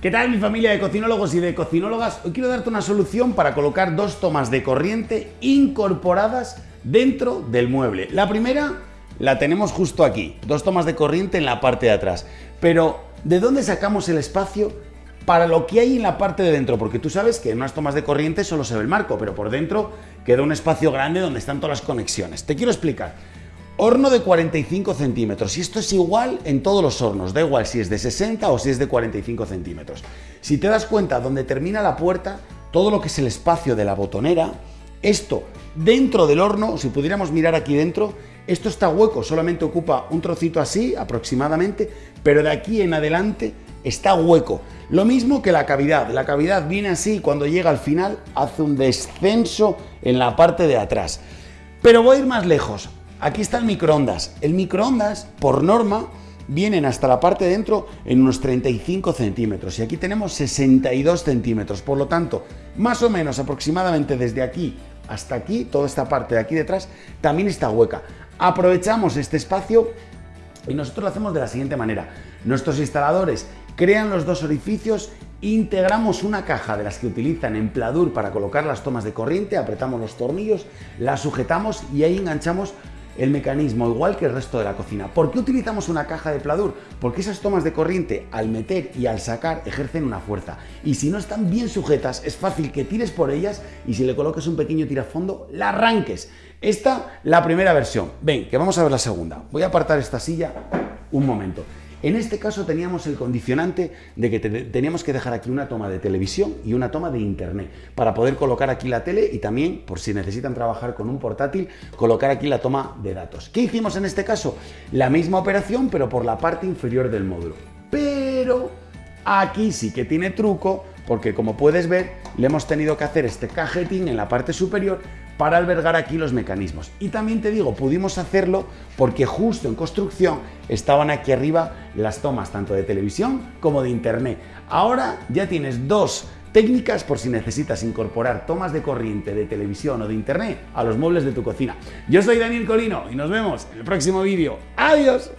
¿Qué tal mi familia de cocinólogos y de cocinólogas? Hoy quiero darte una solución para colocar dos tomas de corriente incorporadas dentro del mueble. La primera la tenemos justo aquí, dos tomas de corriente en la parte de atrás. Pero, ¿de dónde sacamos el espacio para lo que hay en la parte de dentro? Porque tú sabes que en unas tomas de corriente solo se ve el marco, pero por dentro queda un espacio grande donde están todas las conexiones. Te quiero explicar. Horno de 45 centímetros y esto es igual en todos los hornos, da igual si es de 60 o si es de 45 centímetros. Si te das cuenta donde termina la puerta, todo lo que es el espacio de la botonera, esto dentro del horno, si pudiéramos mirar aquí dentro, esto está hueco, solamente ocupa un trocito así aproximadamente, pero de aquí en adelante está hueco. Lo mismo que la cavidad, la cavidad viene así y cuando llega al final hace un descenso en la parte de atrás. Pero voy a ir más lejos, Aquí está el microondas. El microondas, por norma, vienen hasta la parte de dentro en unos 35 centímetros y aquí tenemos 62 centímetros. Por lo tanto, más o menos aproximadamente desde aquí hasta aquí, toda esta parte de aquí detrás, también está hueca. Aprovechamos este espacio y nosotros lo hacemos de la siguiente manera. Nuestros instaladores crean los dos orificios, integramos una caja de las que utilizan en Pladur para colocar las tomas de corriente, apretamos los tornillos, las sujetamos y ahí enganchamos el mecanismo igual que el resto de la cocina. ¿Por qué utilizamos una caja de pladur? Porque esas tomas de corriente al meter y al sacar ejercen una fuerza y si no están bien sujetas es fácil que tires por ellas y si le colocas un pequeño tirafondo la arranques. Esta la primera versión. Ven, que vamos a ver la segunda. Voy a apartar esta silla un momento. En este caso teníamos el condicionante de que teníamos que dejar aquí una toma de televisión y una toma de internet para poder colocar aquí la tele y también, por si necesitan trabajar con un portátil, colocar aquí la toma de datos. ¿Qué hicimos en este caso? La misma operación, pero por la parte inferior del módulo. Pero aquí sí que tiene truco, porque como puedes ver, le hemos tenido que hacer este cajetín en la parte superior para albergar aquí los mecanismos. Y también te digo, pudimos hacerlo porque justo en construcción estaban aquí arriba las tomas tanto de televisión como de internet. Ahora ya tienes dos técnicas por si necesitas incorporar tomas de corriente de televisión o de internet a los muebles de tu cocina. Yo soy Daniel Colino y nos vemos en el próximo vídeo. ¡Adiós!